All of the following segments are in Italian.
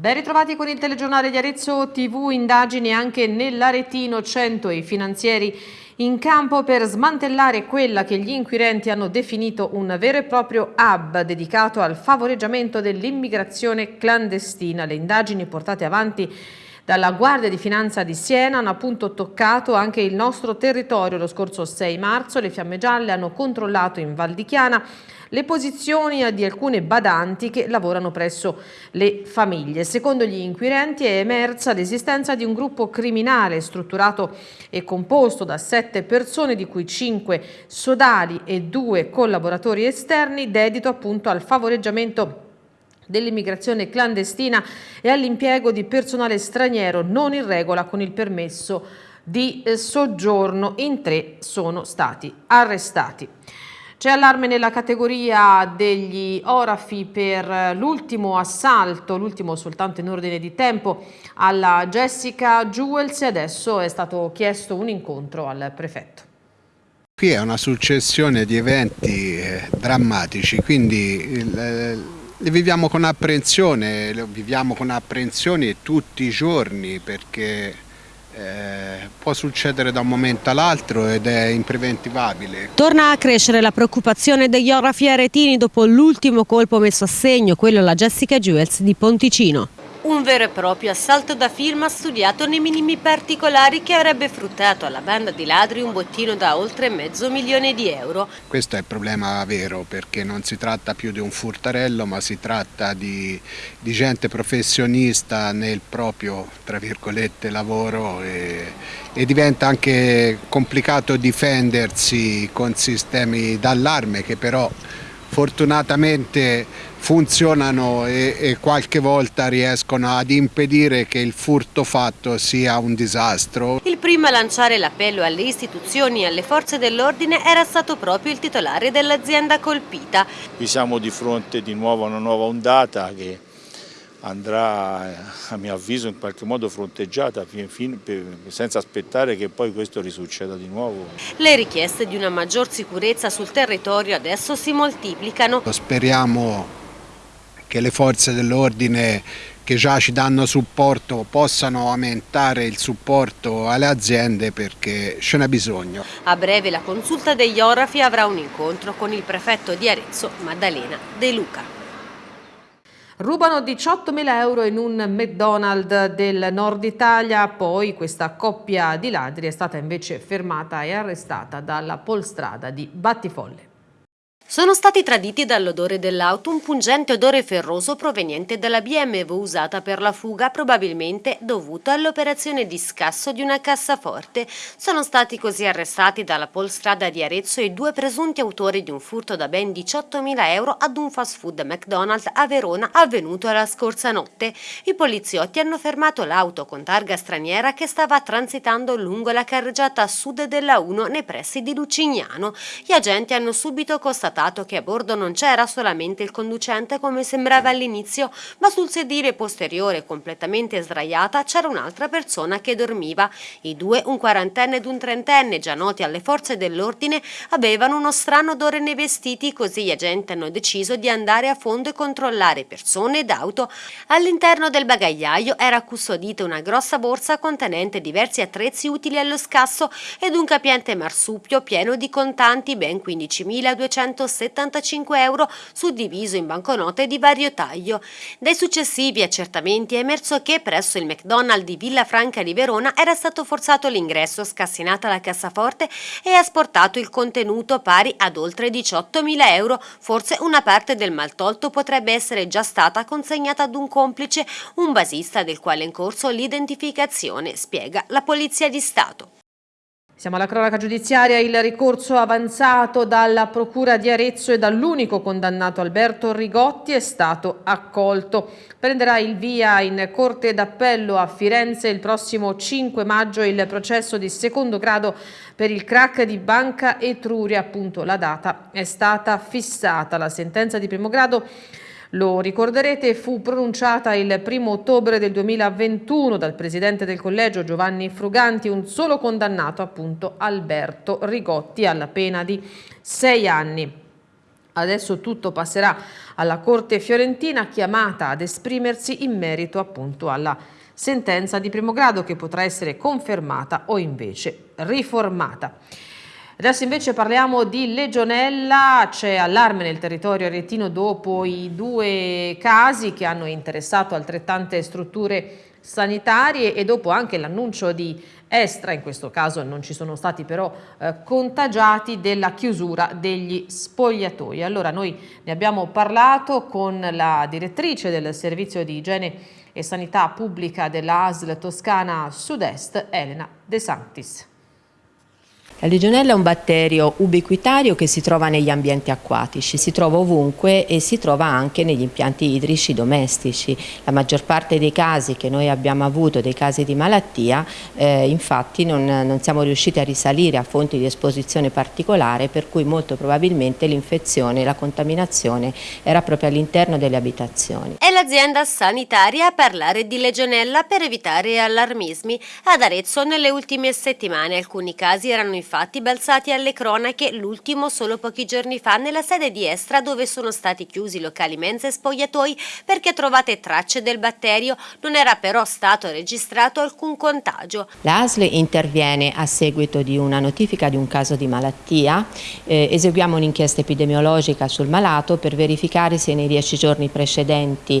Ben ritrovati con il telegiornale di Arezzo TV, indagini anche nell'Aretino 100 i finanzieri in campo per smantellare quella che gli inquirenti hanno definito un vero e proprio hub dedicato al favoreggiamento dell'immigrazione clandestina. Le indagini portate avanti dalla Guardia di Finanza di Siena hanno appunto toccato anche il nostro territorio. Lo scorso 6 marzo le Fiamme Gialle hanno controllato in Val di Chiana le posizioni di alcune badanti che lavorano presso le famiglie. Secondo gli inquirenti è emersa l'esistenza di un gruppo criminale strutturato e composto da sette persone, di cui cinque sodali e due collaboratori esterni, dedito appunto al favoreggiamento dell'immigrazione clandestina e all'impiego di personale straniero non in regola con il permesso di eh, soggiorno. In tre sono stati arrestati. C'è allarme nella categoria degli orafi per l'ultimo assalto, l'ultimo soltanto in ordine di tempo, alla Jessica Jewels e adesso è stato chiesto un incontro al prefetto. Qui è una successione di eventi eh, drammatici, quindi eh, li viviamo con apprensione, li viviamo con apprensione tutti i giorni perché eh, può succedere da un momento all'altro ed è impreventivabile. Torna a crescere la preoccupazione degli orafi aretini dopo l'ultimo colpo messo a segno, quello alla Jessica Jewels di Ponticino. Un vero e proprio assalto da film studiato nei minimi particolari che avrebbe fruttato alla banda di ladri un bottino da oltre mezzo milione di euro. Questo è il problema vero perché non si tratta più di un furtarello ma si tratta di, di gente professionista nel proprio lavoro e, e diventa anche complicato difendersi con sistemi d'allarme che però fortunatamente funzionano e, e, qualche volta riescono ad impedire che il furto fatto sia un disastro. Il primo a lanciare l'appello alle istituzioni e alle forze dell'ordine era stato proprio il titolare dell'azienda colpita. Qui siamo di fronte di nuovo a una nuova ondata che andrà a mio avviso in qualche modo fronteggiata senza aspettare che poi questo risucceda di nuovo. Le richieste di una maggior sicurezza sul territorio adesso si moltiplicano. Speriamo che le forze dell'ordine che già ci danno supporto possano aumentare il supporto alle aziende perché ce n'è bisogno. A breve la consulta degli orafi avrà un incontro con il prefetto di Arezzo, Maddalena De Luca. Rubano 18.000 euro in un McDonald's del nord Italia, poi questa coppia di ladri è stata invece fermata e arrestata dalla polstrada di Battifolle. Sono stati traditi dall'odore dell'auto un pungente odore ferroso proveniente dalla BMW usata per la fuga, probabilmente dovuto all'operazione di scasso di una cassaforte. Sono stati così arrestati dalla Polstrada di Arezzo i due presunti autori di un furto da ben 18.000 euro ad un fast food McDonald's a Verona avvenuto la scorsa notte. I poliziotti hanno fermato l'auto con targa straniera che stava transitando lungo la carreggiata a sud della 1 nei pressi di Lucignano. Gli agenti hanno subito constatato constatato che a bordo non c'era solamente il conducente come sembrava all'inizio, ma sul sedile posteriore completamente sdraiata c'era un'altra persona che dormiva. I due, un quarantenne ed un trentenne, già noti alle forze dell'ordine, avevano uno strano odore nei vestiti, così gli agenti hanno deciso di andare a fondo e controllare persone ed auto. All'interno del bagagliaio era custodita una grossa borsa contenente diversi attrezzi utili allo scasso ed un capiente marsupio pieno di contanti, ben 15.200 75 euro suddiviso in banconote di vario taglio. Dai successivi accertamenti è emerso che presso il McDonald's di Villa Franca di Verona era stato forzato l'ingresso, scassinata la cassaforte e asportato il contenuto pari ad oltre 18.000 euro. Forse una parte del maltolto potrebbe essere già stata consegnata ad un complice, un basista del quale è in corso l'identificazione, spiega la Polizia di Stato. Siamo alla cronaca giudiziaria, il ricorso avanzato dalla Procura di Arezzo e dall'unico condannato Alberto Rigotti è stato accolto. Prenderà il via in Corte d'Appello a Firenze il prossimo 5 maggio il processo di secondo grado per il crack di Banca Etruria. Appunto la data è stata fissata. La sentenza di primo grado lo ricorderete, fu pronunciata il primo ottobre del 2021 dal presidente del collegio Giovanni Fruganti, un solo condannato appunto Alberto Rigotti alla pena di sei anni. Adesso tutto passerà alla Corte Fiorentina chiamata ad esprimersi in merito appunto alla sentenza di primo grado che potrà essere confermata o invece riformata. Adesso invece parliamo di Legionella, c'è allarme nel territorio aretino dopo i due casi che hanno interessato altrettante strutture sanitarie e dopo anche l'annuncio di Estra, in questo caso non ci sono stati però eh, contagiati della chiusura degli spogliatoi. Allora noi ne abbiamo parlato con la direttrice del servizio di igiene e sanità pubblica della ASL Toscana Sud-Est, Elena De Santis. La legionella è un batterio ubiquitario che si trova negli ambienti acquatici, si trova ovunque e si trova anche negli impianti idrici domestici. La maggior parte dei casi che noi abbiamo avuto, dei casi di malattia, eh, infatti non, non, siamo riusciti a risalire a fonti di esposizione particolare per cui molto probabilmente l'infezione, la contaminazione era proprio all'interno delle abitazioni. È l'azienda sanitaria a parlare di legionella per evitare allarmismi. Ad Arezzo nelle ultime settimane alcuni casi erano infatti balzati alle cronache, l'ultimo solo pochi giorni fa nella sede di Estra dove sono stati chiusi locali mense e spogliatoi perché trovate tracce del batterio, non era però stato registrato alcun contagio. L'ASL interviene a seguito di una notifica di un caso di malattia, eh, eseguiamo un'inchiesta epidemiologica sul malato per verificare se nei dieci giorni precedenti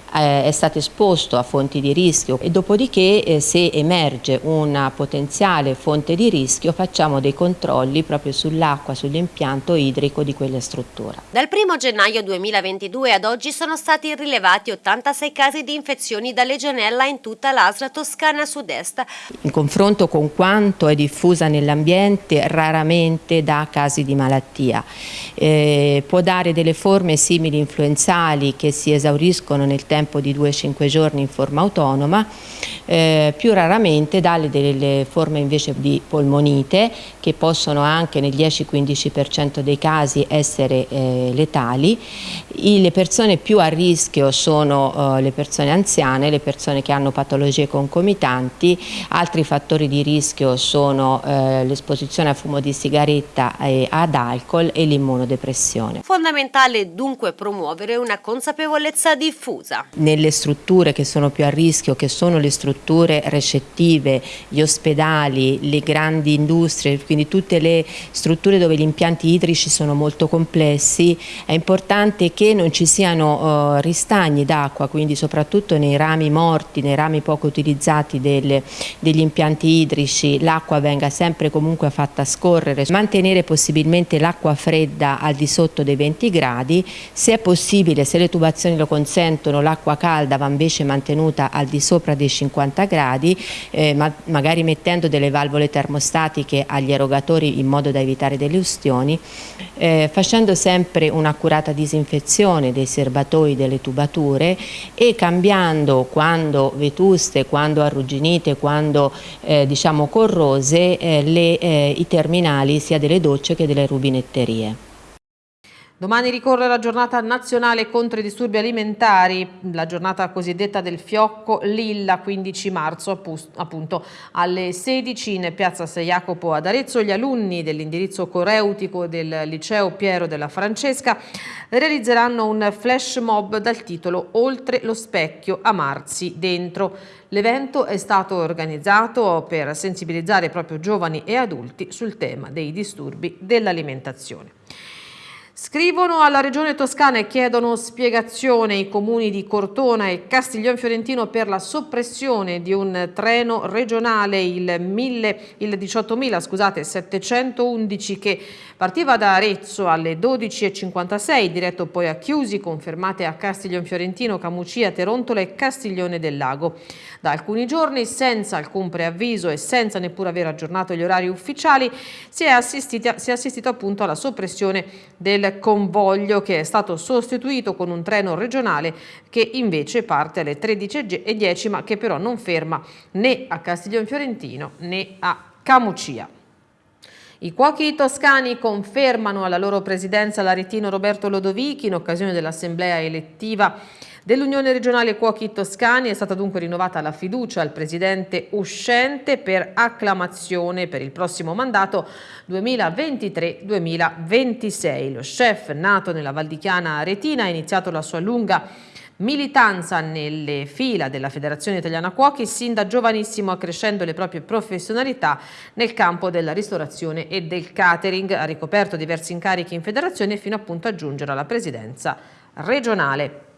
eh, è stato esposto a fonti di rischio e dopodiché eh, se emerge una potenziale fonte di rischio facciamo dei controlli proprio sull'acqua, sull'impianto idrico di quella struttura. Dal 1 gennaio 2022 ad oggi sono stati rilevati 86 casi di infezioni da legionella in tutta l'Asla Toscana Sud-Est. In confronto con quanto è diffusa nell'ambiente, raramente dà casi di malattia. Eh, può dare delle forme simili influenzali che si esauriscono nel tempo di 2-5 giorni in forma autonoma, eh, più raramente dà delle forme invece di polmonite che possono anche nel 10-15% dei casi essere eh, letali. I, le persone più a rischio sono eh, le persone anziane, le persone che hanno patologie concomitanti, altri fattori di rischio sono eh, l'esposizione a fumo di sigaretta e ad alcol e l'immunodepressione. Fondamentale dunque promuovere una consapevolezza diffusa. Nelle strutture che sono più a rischio, che sono le strutture recettive, gli ospedali, le grandi industrie, quindi tutte le strutture dove gli impianti idrici sono molto complessi, è importante che non ci siano uh, ristagni d'acqua, quindi soprattutto nei rami morti, nei rami poco utilizzati delle, degli impianti idrici, l'acqua venga sempre comunque fatta scorrere, mantenere possibilmente l'acqua fredda al di sotto dei 20 gradi, se è possibile, se le tubazioni lo consentono, l'acqua calda va invece mantenuta al di sopra dei 50 gradi, eh, ma magari mettendo delle valvole termostatiche agli aeroporti erogatori in modo da evitare delle ustioni, eh, facendo sempre un'accurata disinfezione dei serbatoi delle tubature e cambiando quando vetuste, quando arrugginite, quando eh, diciamo corrose eh, le, eh, i terminali sia delle docce che delle rubinetterie. Domani ricorre la giornata nazionale contro i disturbi alimentari, la giornata cosiddetta del fiocco Lilla, 15 marzo appunto alle 16 in piazza San Jacopo ad Arezzo. Gli alunni dell'indirizzo coreutico del liceo Piero della Francesca realizzeranno un flash mob dal titolo Oltre lo specchio, amarsi dentro. L'evento è stato organizzato per sensibilizzare proprio giovani e adulti sul tema dei disturbi dell'alimentazione. Scrivono alla Regione Toscana e chiedono spiegazione. I comuni di Cortona e Castiglion Fiorentino per la soppressione di un treno regionale, il, il 18.711 che partiva da Arezzo alle 12.56, diretto poi a Chiusi, confermate a Castiglion Fiorentino, Camucia, Terontola e Castiglione del Lago. Da alcuni giorni, senza alcun preavviso e senza neppure aver aggiornato gli orari ufficiali, si è, si è assistito appunto alla soppressione del convoglio che è stato sostituito con un treno regionale che invece parte alle 13.10 ma che però non ferma né a Castiglion Fiorentino né a Camucia. I cuochi toscani confermano alla loro presidenza l'aretino Roberto Lodovichi in occasione dell'assemblea elettiva Dell'Unione Regionale Cuochi Toscani è stata dunque rinnovata la fiducia al presidente uscente per acclamazione per il prossimo mandato 2023-2026. Lo chef, nato nella Valdichiana Aretina, ha iniziato la sua lunga militanza nelle fila della Federazione Italiana Cuochi sin da giovanissimo accrescendo le proprie professionalità nel campo della ristorazione e del catering. Ha ricoperto diversi incarichi in federazione fino appunto a giungere alla presidenza regionale.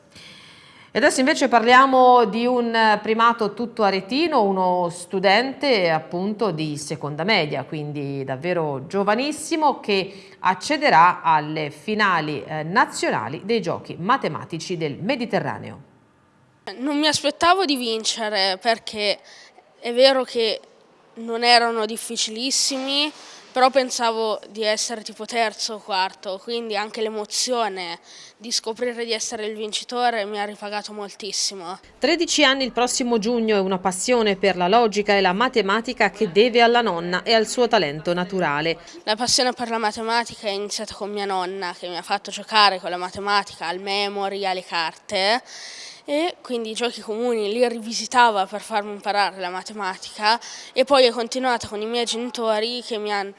E adesso invece parliamo di un primato tutto aretino, uno studente appunto di seconda media, quindi davvero giovanissimo, che accederà alle finali eh, nazionali dei giochi matematici del Mediterraneo. Non mi aspettavo di vincere perché è vero che non erano difficilissimi, però pensavo di essere tipo terzo o quarto, quindi anche l'emozione di scoprire di essere il vincitore mi ha ripagato moltissimo. 13 anni il prossimo giugno e una passione per la logica e la matematica che deve alla nonna e al suo talento naturale. La passione per la matematica è iniziata con mia nonna che mi ha fatto giocare con la matematica al memory, alle carte e quindi i giochi comuni li rivisitava per farmi imparare la matematica e poi ho continuato con i miei genitori che mi, han,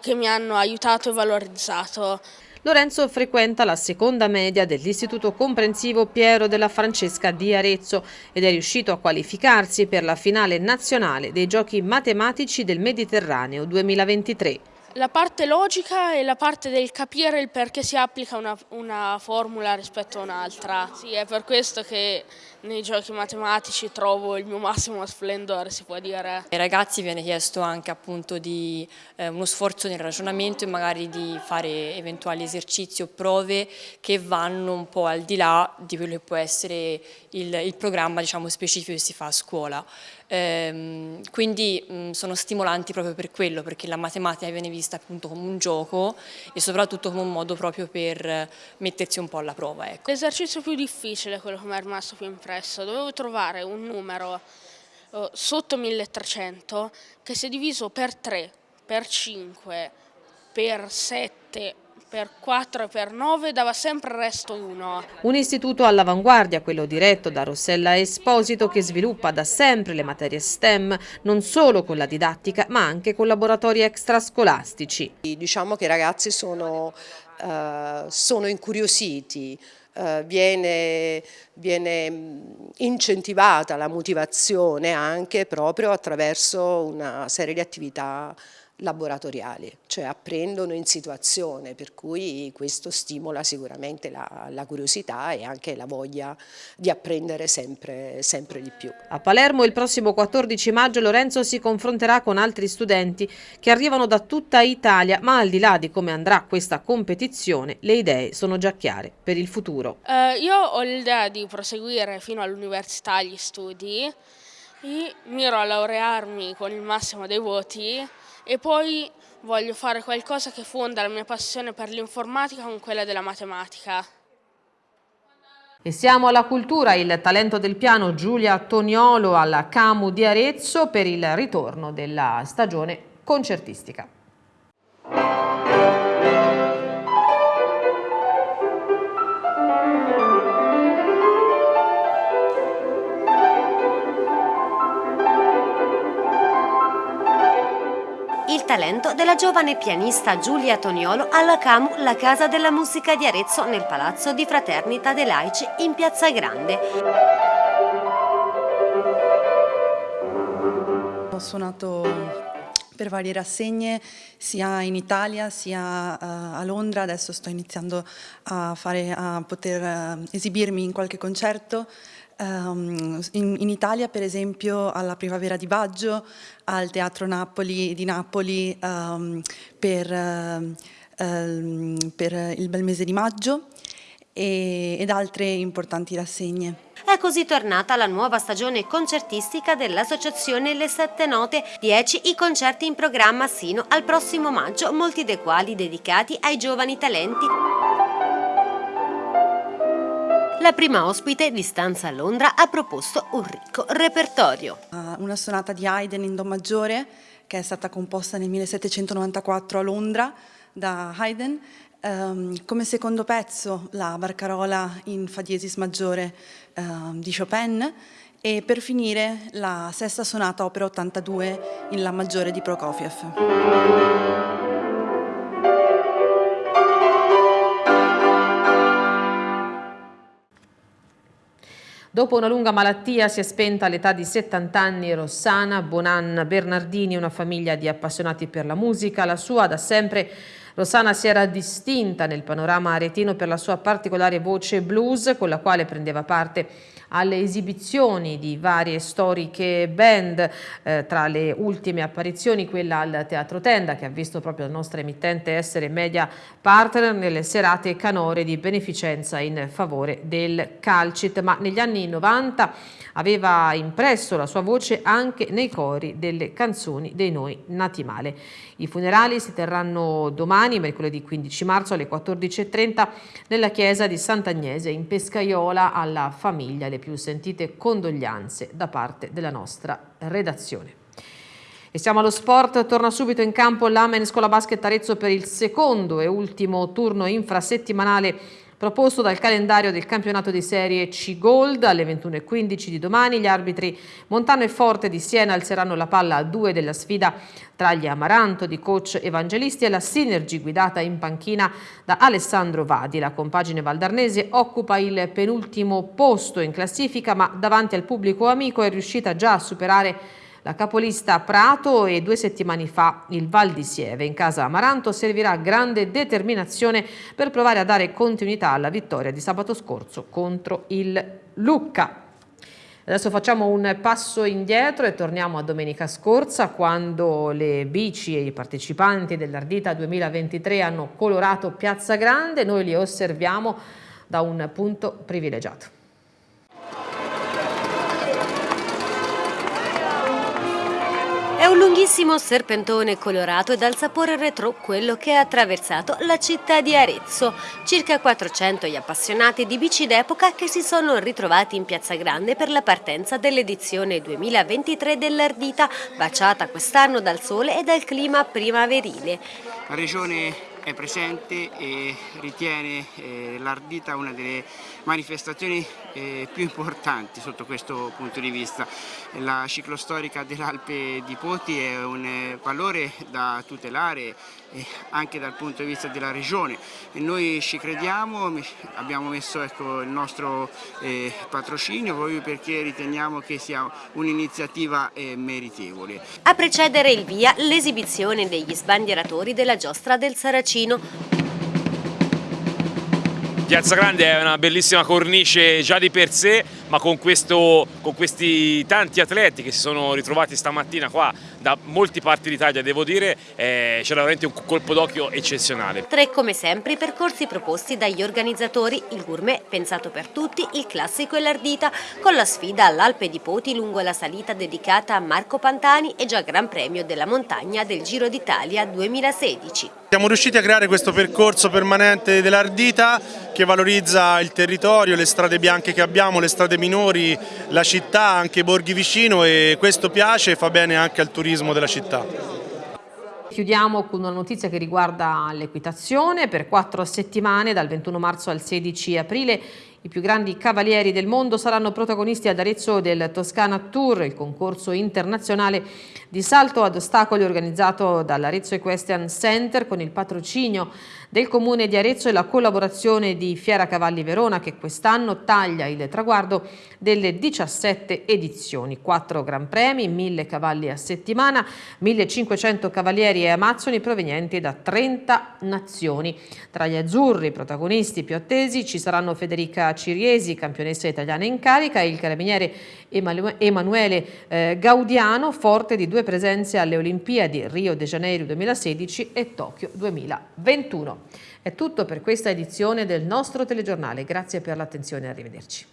che mi hanno aiutato e valorizzato. Lorenzo frequenta la seconda media dell'Istituto Comprensivo Piero della Francesca di Arezzo ed è riuscito a qualificarsi per la finale nazionale dei Giochi Matematici del Mediterraneo 2023. La parte logica e la parte del capire il perché si applica una, una formula rispetto a un'altra. Sì, è per questo che nei giochi matematici trovo il mio massimo splendore, si può dire. Ai ragazzi viene chiesto anche appunto di eh, uno sforzo nel ragionamento e magari di fare eventuali esercizi o prove che vanno un po' al di là di quello che può essere il, il programma diciamo, specifico che si fa a scuola. Ehm, quindi mh, sono stimolanti proprio per quello, perché la matematica viene vista appunto come un gioco e soprattutto come un modo proprio per mettersi un po' alla prova. Ecco. L'esercizio più difficile è quello che mi è rimasto più impresso, dovevo trovare un numero uh, sotto 1300 che se diviso per 3, per 5, per 7 per 4 e per 9 dava sempre il resto 1. Un istituto all'avanguardia, quello diretto da Rossella Esposito, che sviluppa da sempre le materie STEM, non solo con la didattica, ma anche con laboratori extrascolastici. Diciamo che i ragazzi sono, uh, sono incuriositi, Uh, viene, viene, incentivata la motivazione anche proprio attraverso una serie di attività laboratoriali, cioè apprendono in situazione, per cui questo stimola sicuramente la, la curiosità e anche la voglia di apprendere sempre, sempre di più. A Palermo il prossimo 14 maggio Lorenzo si confronterà con altri studenti che arrivano da tutta Italia, ma al di là di come andrà questa competizione, le idee sono già chiare per il futuro. Uh, io ho l'idea di proseguire fino all'università gli studi e miro a laurearmi con il massimo dei voti e poi voglio fare qualcosa che fonda la mia passione per l'informatica con quella della matematica. E siamo alla cultura, il talento del piano Giulia Toniolo alla Camu di Arezzo per il ritorno della stagione concertistica. Talento della giovane pianista Giulia Toniolo alla CAMU La Casa della Musica di Arezzo nel Palazzo di Fraternita dei Laici in Piazza Grande. Ho suonato per varie rassegne sia in Italia sia uh, a Londra, adesso sto iniziando a, fare, a poter uh, esibirmi in qualche concerto Um, in, in, Italia per esempio alla Primavera di Baggio, al Teatro Napoli di Napoli um, per, uh, um, per, il bel mese di maggio e, ed altre importanti rassegne. È così tornata la nuova stagione concertistica dell'Associazione Le Sette Note, 10 i concerti in programma sino al prossimo maggio, molti dei quali dedicati ai giovani talenti. La prima ospite di Stanza a Londra ha proposto un ricco repertorio. Una sonata di Haydn in Do maggiore che è stata composta nel 1794 a Londra da Haydn Um, come secondo pezzo la barcarola in Fa diesis maggiore uh, di Chopin e per finire la sesta sonata opera 82 in La maggiore di Prokofiev. Dopo una lunga malattia si è spenta all'età di 70 anni Rossana Bonan Bernardini, una famiglia di appassionati per la musica. La sua da sempre Rossana si era distinta nel panorama aretino per la sua particolare voce blues con la quale prendeva parte alle esibizioni di varie storiche band, eh, tra le ultime apparizioni quella al Teatro Tenda che ha visto proprio la nostra emittente essere media partner nelle serate canore di beneficenza in favore del Calcit, ma negli anni 90 aveva impresso la sua voce anche nei cori delle canzoni dei Noi Nati Male. I funerali si terranno domani, mercoledì 15 marzo alle 14.30 nella chiesa di Sant'Agnese in Pescaiola alla famiglia le più sentite condoglianze da parte della nostra redazione. E siamo allo sport, torna subito in campo l'Amen Scuola Basket Arezzo per il secondo e ultimo turno infrasettimanale proposto dal calendario del campionato di serie C Gold alle 21.15 di domani. Gli arbitri Montano e Forte di Siena alzeranno la palla a due della sfida tra gli Amaranto di coach Evangelisti e la Synergy guidata in panchina da Alessandro Vadi. La compagine valdarnese occupa il penultimo posto in classifica ma davanti al pubblico amico è riuscita già a superare la capolista Prato e due settimane fa il Val di Sieve. In casa Amaranto servirà grande determinazione per provare a dare continuità alla vittoria di sabato scorso contro il Lucca. Adesso facciamo un passo indietro e torniamo a domenica scorsa quando le bici e i partecipanti dell'Ardita 2023 hanno colorato Piazza Grande. Noi li osserviamo da un punto privilegiato. È un lunghissimo serpentone colorato e dal sapore retro quello che ha attraversato la città di Arezzo. Circa 400 gli appassionati di bici d'epoca che si sono ritrovati in Piazza Grande per la partenza dell'edizione 2023 dell'Ardita, baciata quest'anno dal sole e dal clima primaverile. La regione è presente e ritiene eh, l'Ardita una delle manifestazioni eh, più importanti sotto questo punto di vista. La ciclostorica dell'Alpe di Poti è un valore da tutelare anche dal punto di vista della regione e noi ci crediamo, abbiamo messo ecco, il nostro eh, patrocinio proprio perché riteniamo che sia un'iniziativa eh, meritevole. A precedere il via l'esibizione degli sbandieratori della giostra del Saracino Piazza Grande è una bellissima cornice già di per sé, ma con, questo, con questi tanti atleti che si sono ritrovati stamattina qua da molte parti d'Italia, devo dire, eh, c'era veramente un colpo d'occhio eccezionale. Tre come sempre i percorsi proposti dagli organizzatori, il gourmet pensato per tutti, il classico e l'ardita, con la sfida all'Alpe di Poti lungo la salita dedicata a Marco Pantani e già Gran Premio della Montagna del Giro d'Italia 2016. Siamo riusciti a creare questo percorso permanente dell'Ardita che valorizza il territorio, le strade bianche che abbiamo, le strade minori, la città, anche i borghi vicino e questo piace e fa bene anche al turismo della città. Chiudiamo con una notizia che riguarda l'equitazione. Per quattro settimane, dal 21 marzo al 16 aprile, i più grandi cavalieri del mondo saranno protagonisti ad Arezzo del Toscana Tour, il concorso internazionale di salto ad ostacoli organizzato dall'Arezzo Equestrian Center con il patrocinio del Comune di Arezzo e la collaborazione di Fiera Cavalli Verona che quest'anno taglia il traguardo delle 17 edizioni. 4 Gran Premi, 1000 cavalli a settimana, 1500 cavalieri e amazzoni provenienti da 30 nazioni. Tra gli azzurri protagonisti più attesi ci saranno Federica Ciriesi, campionessa italiana in carica, e il carabiniere Emanuele eh, Gaudiano, forte di due presenze alle Olimpiadi Rio de Janeiro 2016 e Tokyo 2021. È tutto per questa edizione del nostro telegiornale. Grazie per l'attenzione e arrivederci.